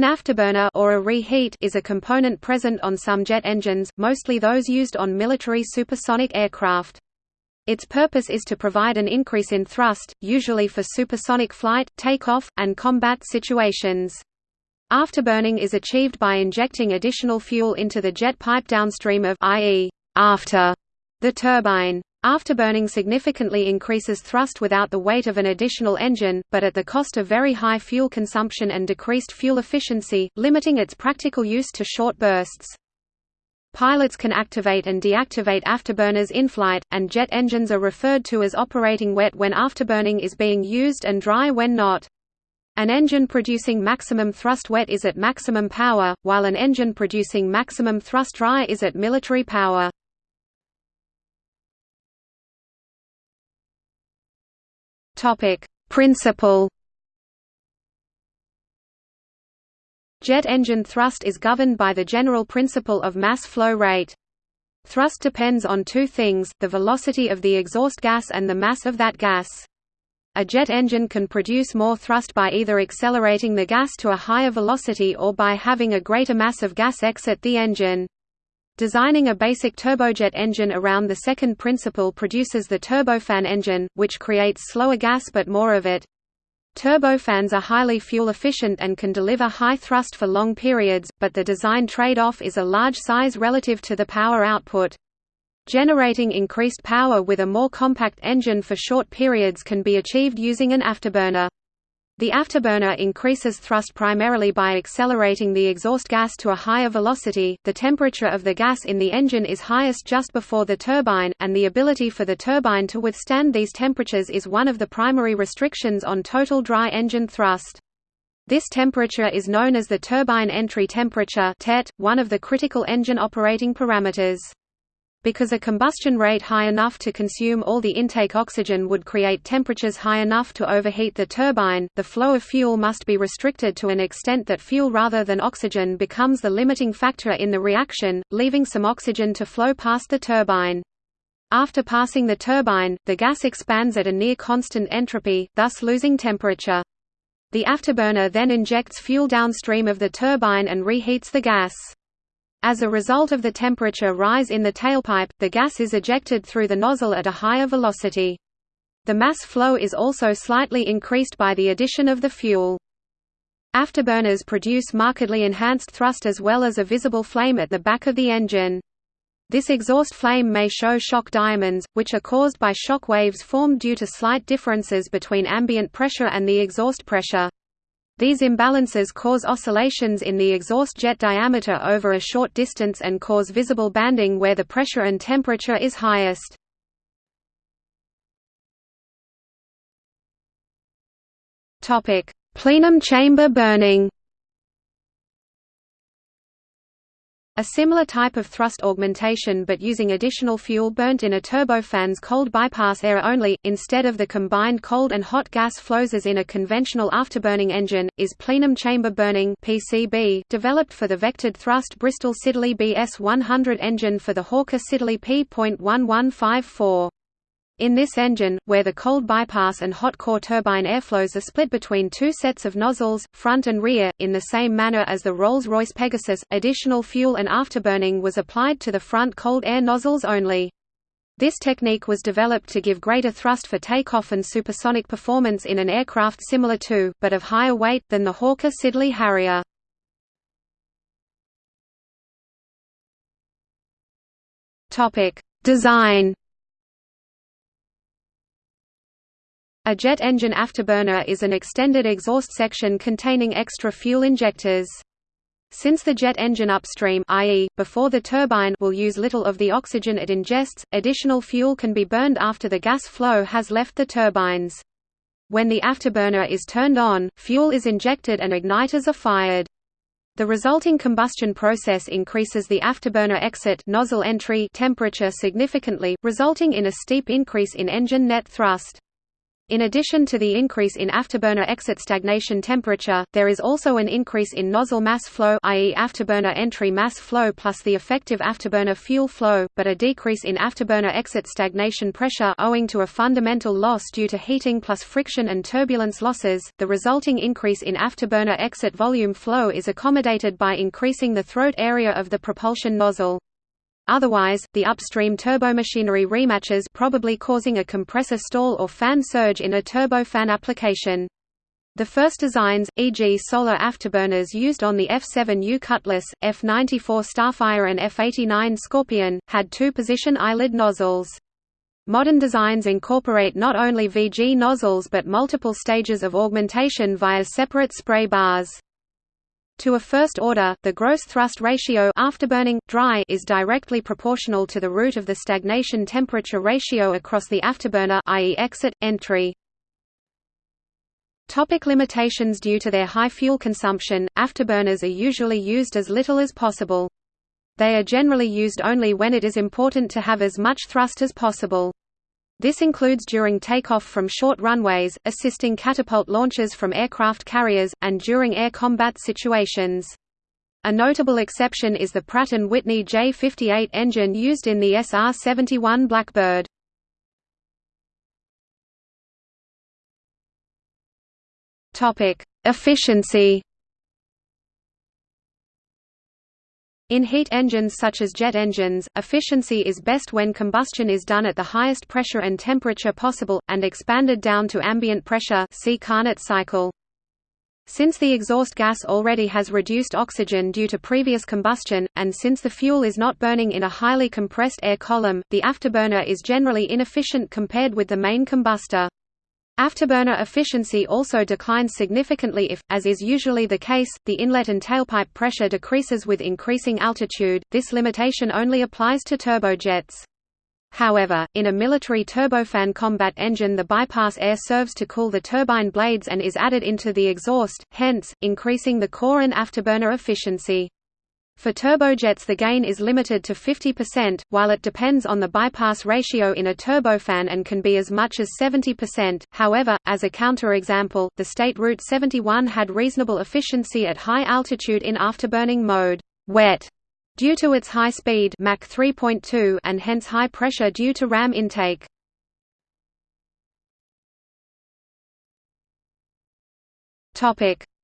An afterburner or a reheat is a component present on some jet engines, mostly those used on military supersonic aircraft. Its purpose is to provide an increase in thrust, usually for supersonic flight, takeoff, and combat situations. Afterburning is achieved by injecting additional fuel into the jet pipe downstream of i.e., after the turbine. Afterburning significantly increases thrust without the weight of an additional engine, but at the cost of very high fuel consumption and decreased fuel efficiency, limiting its practical use to short bursts. Pilots can activate and deactivate afterburners in flight, and jet engines are referred to as operating wet when afterburning is being used and dry when not. An engine producing maximum thrust wet is at maximum power, while an engine producing maximum thrust dry is at military power. Topic: Principle. Jet engine thrust is governed by the general principle of mass flow rate. Thrust depends on two things, the velocity of the exhaust gas and the mass of that gas. A jet engine can produce more thrust by either accelerating the gas to a higher velocity or by having a greater mass of gas exit the engine. Designing a basic turbojet engine around the second principle produces the turbofan engine, which creates slower gas but more of it. Turbofans are highly fuel efficient and can deliver high thrust for long periods, but the design trade-off is a large size relative to the power output. Generating increased power with a more compact engine for short periods can be achieved using an afterburner. The afterburner increases thrust primarily by accelerating the exhaust gas to a higher velocity. The temperature of the gas in the engine is highest just before the turbine, and the ability for the turbine to withstand these temperatures is one of the primary restrictions on total dry engine thrust. This temperature is known as the turbine entry temperature, one of the critical engine operating parameters. Because a combustion rate high enough to consume all the intake oxygen would create temperatures high enough to overheat the turbine, the flow of fuel must be restricted to an extent that fuel rather than oxygen becomes the limiting factor in the reaction, leaving some oxygen to flow past the turbine. After passing the turbine, the gas expands at a near constant entropy, thus losing temperature. The afterburner then injects fuel downstream of the turbine and reheats the gas. As a result of the temperature rise in the tailpipe, the gas is ejected through the nozzle at a higher velocity. The mass flow is also slightly increased by the addition of the fuel. Afterburners produce markedly enhanced thrust as well as a visible flame at the back of the engine. This exhaust flame may show shock diamonds, which are caused by shock waves formed due to slight differences between ambient pressure and the exhaust pressure. These imbalances cause oscillations in the exhaust jet diameter over a short distance and cause visible banding where the pressure and temperature is highest. Plenum chamber burning A similar type of thrust augmentation but using additional fuel burnt in a turbofan's cold bypass air only, instead of the combined cold and hot gas flows as in a conventional afterburning engine, is plenum chamber burning PCB, developed for the vectored thrust Bristol Siddeley BS-100 engine for the Hawker Siddeley P.1154. In this engine, where the cold bypass and hot core turbine airflows are split between two sets of nozzles, front and rear, in the same manner as the Rolls-Royce Pegasus, additional fuel and afterburning was applied to the front cold air nozzles only. This technique was developed to give greater thrust for takeoff and supersonic performance in an aircraft similar to, but of higher weight, than the Hawker Siddeley Harrier. Design A jet engine afterburner is an extended exhaust section containing extra fuel injectors. Since the jet engine upstream i.e., before the turbine will use little of the oxygen it ingests, additional fuel can be burned after the gas flow has left the turbines. When the afterburner is turned on, fuel is injected and igniters are fired. The resulting combustion process increases the afterburner exit nozzle entry temperature significantly, resulting in a steep increase in engine net thrust. In addition to the increase in afterburner exit stagnation temperature, there is also an increase in nozzle mass flow i.e. afterburner entry mass flow plus the effective afterburner fuel flow, but a decrease in afterburner exit stagnation pressure owing to a fundamental loss due to heating plus friction and turbulence losses. The resulting increase in afterburner exit volume flow is accommodated by increasing the throat area of the propulsion nozzle. Otherwise, the upstream turbomachinery rematches probably causing a compressor stall or fan surge in a turbofan application. The first designs, e.g. solar afterburners used on the F-7U Cutlass, F-94 Starfire and F-89 Scorpion, had two-position eyelid nozzles. Modern designs incorporate not only VG nozzles but multiple stages of augmentation via separate spray bars. To a first order, the gross thrust ratio afterburning, dry is directly proportional to the root of the stagnation temperature ratio across the afterburner i.e. exit, entry. Topic limitations Due to their high fuel consumption, afterburners are usually used as little as possible. They are generally used only when it is important to have as much thrust as possible. This includes during takeoff from short runways, assisting catapult launches from aircraft carriers, and during air combat situations. A notable exception is the Pratt & Whitney J58 engine used in the SR-71 Blackbird. Efficiency In heat engines such as jet engines, efficiency is best when combustion is done at the highest pressure and temperature possible, and expanded down to ambient pressure see Carnot cycle. Since the exhaust gas already has reduced oxygen due to previous combustion, and since the fuel is not burning in a highly compressed air column, the afterburner is generally inefficient compared with the main combustor. Afterburner efficiency also declines significantly if, as is usually the case, the inlet and tailpipe pressure decreases with increasing altitude. This limitation only applies to turbojets. However, in a military turbofan combat engine the bypass air serves to cool the turbine blades and is added into the exhaust, hence, increasing the core and afterburner efficiency. For turbojets the gain is limited to 50%, while it depends on the bypass ratio in a turbofan and can be as much as 70%. However, as a counterexample, the State Route 71 had reasonable efficiency at high altitude in afterburning mode wet due to its high speed Mach 3.2 and hence high pressure due to ram intake.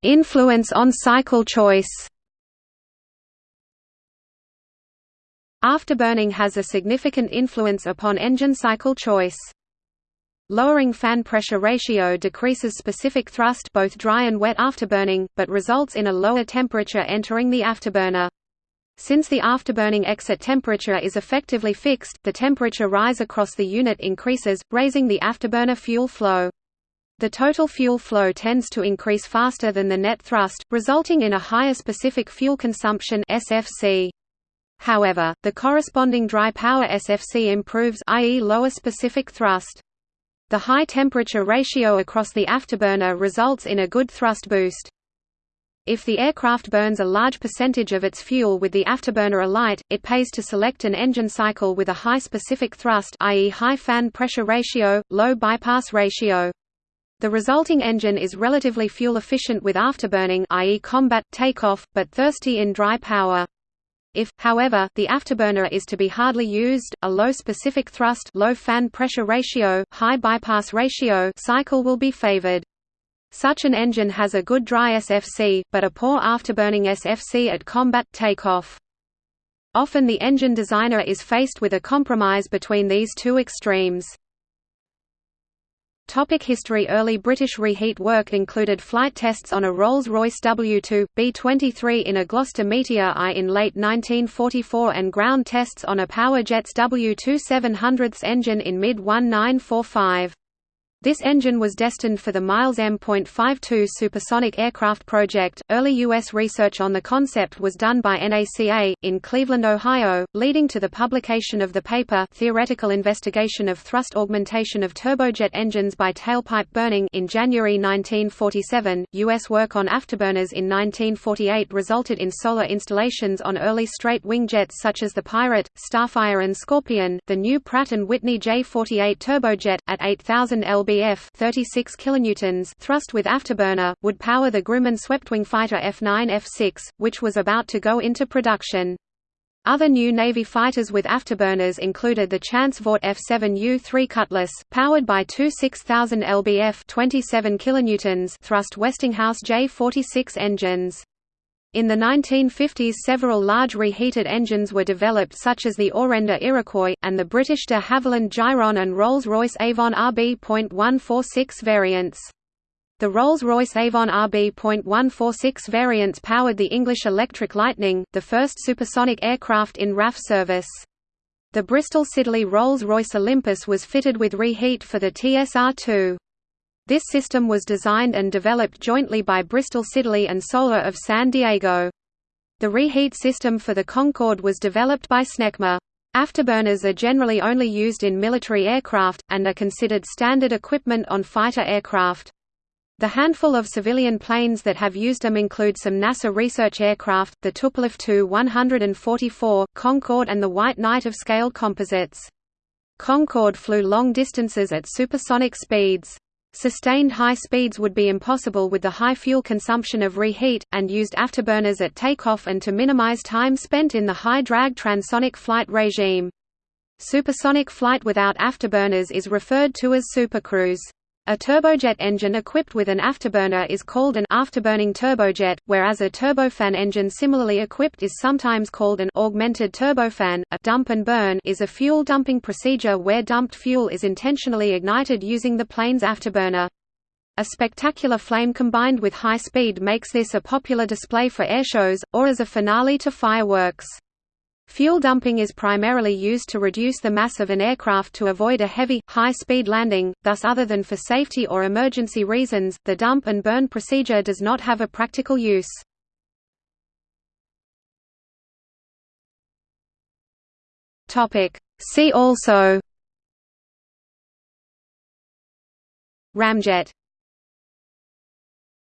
Influence on cycle choice. Afterburning has a significant influence upon engine cycle choice. Lowering fan pressure ratio decreases specific thrust both dry and wet afterburning, but results in a lower temperature entering the afterburner. Since the afterburning exit temperature is effectively fixed, the temperature rise across the unit increases, raising the afterburner fuel flow. The total fuel flow tends to increase faster than the net thrust, resulting in a higher specific fuel consumption SFC. However, the corresponding dry power SFC improves i.e. lower specific thrust. The high temperature ratio across the afterburner results in a good thrust boost. If the aircraft burns a large percentage of its fuel with the afterburner alight, it pays to select an engine cycle with a high specific thrust i.e. high fan pressure ratio, low bypass ratio. The resulting engine is relatively fuel efficient with afterburning i.e. combat, takeoff, but thirsty in dry power. If, however, the afterburner is to be hardly used, a low specific thrust low fan pressure ratio, high bypass ratio cycle will be favored. Such an engine has a good dry SFC, but a poor afterburning SFC at combat takeoff. Often the engine designer is faced with a compromise between these two extremes. Topic history Early British reheat work included flight tests on a Rolls-Royce W2, B-23 in a Gloster Meteor I in late 1944 and ground tests on a Powerjets W2 700 engine in mid-1945. This engine was destined for the Miles M.52 supersonic aircraft project. Early U.S. research on the concept was done by NACA, in Cleveland, Ohio, leading to the publication of the paper Theoretical Investigation of Thrust Augmentation of Turbojet Engines by Tailpipe Burning in January 1947. U.S. work on afterburners in 1948 resulted in solar installations on early straight wing jets such as the Pirate, Starfire, and Scorpion. The new Pratt & Whitney J48 turbojet, at 8,000 lb lbf 36 kilonewtons thrust with afterburner, would power the Grumman swept-wing fighter F-9F6, which was about to go into production. Other new Navy fighters with afterburners included the Chance Vought F-7U-3 Cutlass, powered by two 6000 lbf 27 kilonewtons thrust Westinghouse J-46 engines. In the 1950s several large reheated engines were developed such as the Orenda Iroquois, and the British de Havilland Gyron and Rolls-Royce Avon RB.146 variants. The Rolls-Royce Avon RB.146 variants powered the English Electric Lightning, the first supersonic aircraft in RAF service. The Bristol Siddeley Rolls-Royce Olympus was fitted with reheat for the TSR-2. This system was designed and developed jointly by Bristol Siddeley and Solar of San Diego. The reheat system for the Concorde was developed by Snecma. Afterburners are generally only used in military aircraft, and are considered standard equipment on fighter aircraft. The handful of civilian planes that have used them include some NASA research aircraft, the Tupolev Tu-144, Concorde and the White Knight of Scaled Composites. Concorde flew long distances at supersonic speeds. Sustained high speeds would be impossible with the high fuel consumption of reheat, and used afterburners at takeoff and to minimize time spent in the high-drag transonic flight regime. Supersonic flight without afterburners is referred to as supercruise. A turbojet engine equipped with an afterburner is called an afterburning turbojet, whereas a turbofan engine similarly equipped is sometimes called an augmented turbofan. A dump and burn is a fuel dumping procedure where dumped fuel is intentionally ignited using the plane's afterburner. A spectacular flame combined with high speed makes this a popular display for airshows, or as a finale to fireworks. Fuel dumping is primarily used to reduce the mass of an aircraft to avoid a heavy, high-speed landing, thus other than for safety or emergency reasons, the dump and burn procedure does not have a practical use. See also. Ramjet